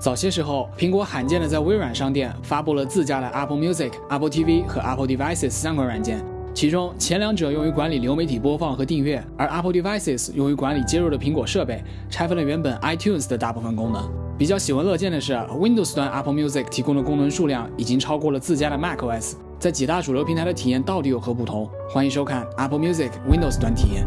早些时候，苹果罕见的在微软商店发布了自家的 Apple Music、Apple TV 和 Apple Devices 三款软件，其中前两者用于管理流媒体播放和订阅，而 Apple Devices 用于管理接入的苹果设备，拆分了原本 iTunes 的大部分功能。比较喜闻乐见的是，Windows 端 Apple Music 提供的功能数量已经超过了自家的 macOS。在几大主流平台的体验到底有何不同？欢迎收看 Apple Music Windows 端体验。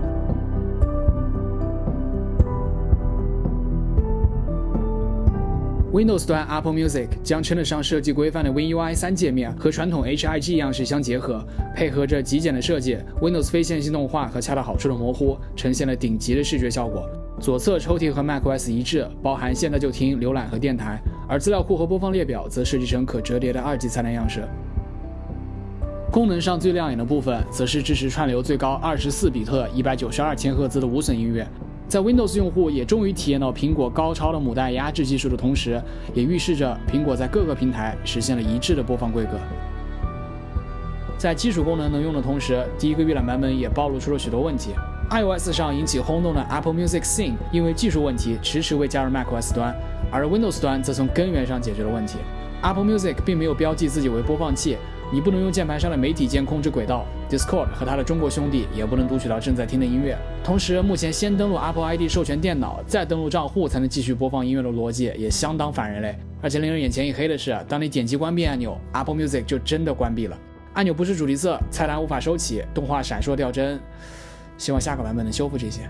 Windows 端 Apple Music 将称得上设计规范的 WinUI 3界面和传统 HIG 样式相结合，配合着极简的设计，Windows 非线性动画和恰到好处的模糊，呈现了顶级的视觉效果。左侧抽屉和 macOS 一致，包含现在就听、浏览和电台，而资料库和播放列表则设计成可折叠的二级菜单样式。功能上最亮眼的部分，则是支持串流最高二十四比特、一百九十二千赫兹的无损音乐。在 Windows 用户也终于体验到苹果高超的母带压制技术的同时，也预示着苹果在各个平台实现了一致的播放规格。在基础功能能用的同时，第一个预览版本也暴露出了许多问题。iOS 上引起轰动的 Apple Music Sing 因为技术问题迟迟未加入 macOS 端，而 Windows 端则从根源上解决了问题。Apple Music 并没有标记自己为播放器。你不能用键盘上的媒体键控制轨道，Discord 和它的中国兄弟也不能读取到正在听的音乐。同时，目前先登录 Apple ID 授权电脑，再登录账户才能继续播放音乐的逻辑也相当反人类。而且令人眼前一黑的是，当你点击关闭按钮，Apple Music 就真的关闭了。按钮不是主题色，菜单无法收起，动画闪烁掉帧。希望下个版本能修复这些。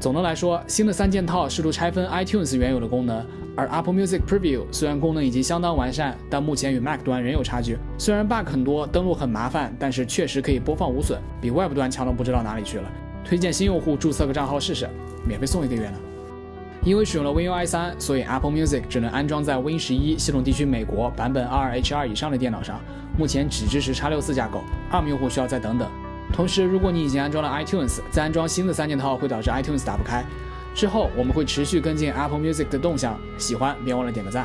总的来说，新的三件套试图拆分 iTunes 原有的功能，而 Apple Music Preview 虽然功能已经相当完善，但目前与 Mac 端仍有差距。虽然 bug 很多，登录很麻烦，但是确实可以播放无损，比 Web 端强到不知道哪里去了。推荐新用户注册个账号试试，免费送一个月呢。因为使用了 WinUI 3，所以 Apple Music 只能安装在 Win 十一系统地区美国版本 2H2 以上的电脑上，目前只支持 X64 架构，ARM 用户需要再等等。同时，如果你已经安装了 iTunes，再安装新的三件套会导致 iTunes 打不开。之后我们会持续跟进 Apple Music 的动向，喜欢别忘了点个赞。